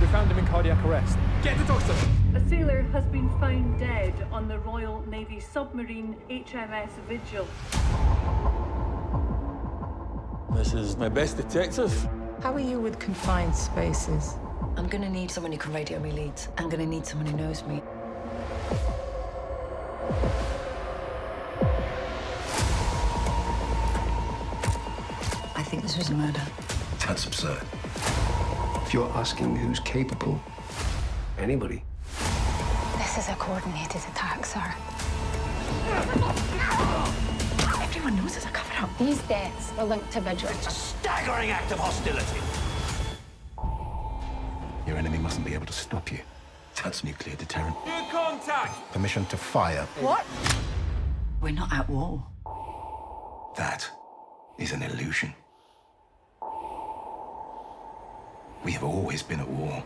We found him in cardiac arrest. Get the doctor! A sailor has been found dead on the Royal Navy submarine HMS Vigil. This is my best detective. How are you with confined spaces? I'm gonna need someone who can radio me leads. I'm gonna need someone who knows me. I think this was a murder. That's absurd. If you're asking who's capable, anybody. This is a coordinated attack, sir. Everyone knows it's a cover-up. These deaths are linked to Vigilance. It's a Staggering act of hostility. Your enemy mustn't be able to stop you. That's nuclear deterrent. Good contact! Permission to fire. What? We're not at war. That is an illusion. We have always been at war.